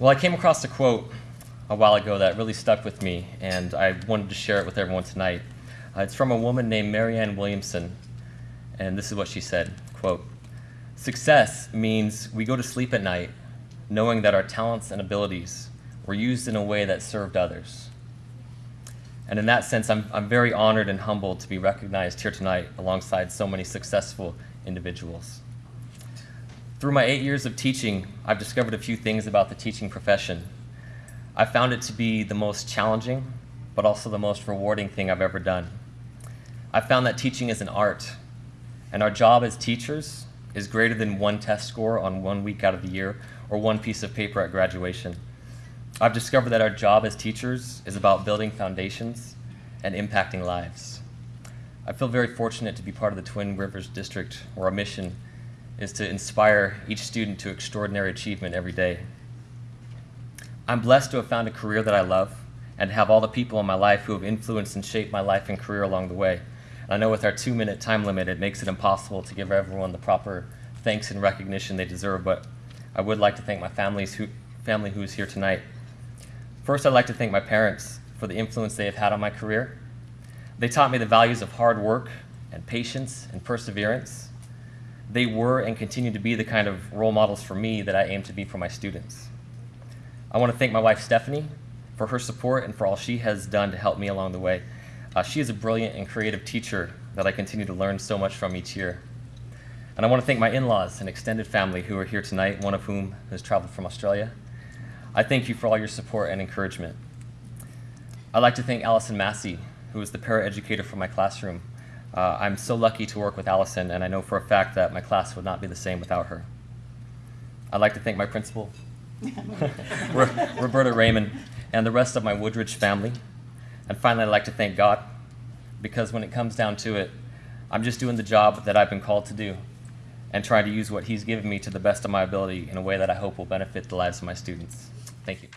Well, I came across a quote a while ago that really stuck with me, and I wanted to share it with everyone tonight. Uh, it's from a woman named Marianne Williamson, and this is what she said, quote, Success means we go to sleep at night knowing that our talents and abilities were used in a way that served others. And in that sense, I'm, I'm very honored and humbled to be recognized here tonight alongside so many successful individuals. Through my eight years of teaching, I've discovered a few things about the teaching profession. I found it to be the most challenging, but also the most rewarding thing I've ever done. I found that teaching is an art, and our job as teachers is greater than one test score on one week out of the year or one piece of paper at graduation. I've discovered that our job as teachers is about building foundations and impacting lives. I feel very fortunate to be part of the Twin Rivers District, where our mission is to inspire each student to extraordinary achievement every day. I'm blessed to have found a career that I love and have all the people in my life who have influenced and shaped my life and career along the way. And I know with our two minute time limit, it makes it impossible to give everyone the proper thanks and recognition they deserve, but I would like to thank my families who, family who is here tonight. First, I'd like to thank my parents for the influence they have had on my career. They taught me the values of hard work and patience and perseverance they were and continue to be the kind of role models for me that I aim to be for my students. I want to thank my wife, Stephanie, for her support and for all she has done to help me along the way. Uh, she is a brilliant and creative teacher that I continue to learn so much from each year. And I want to thank my in-laws and extended family who are here tonight, one of whom has traveled from Australia. I thank you for all your support and encouragement. I'd like to thank Allison Massey, who is the paraeducator for my classroom. Uh, I'm so lucky to work with Allison, and I know for a fact that my class would not be the same without her. I'd like to thank my principal, Roberta Raymond, and the rest of my Woodridge family. And finally, I'd like to thank God, because when it comes down to it, I'm just doing the job that I've been called to do and trying to use what He's given me to the best of my ability in a way that I hope will benefit the lives of my students. Thank you.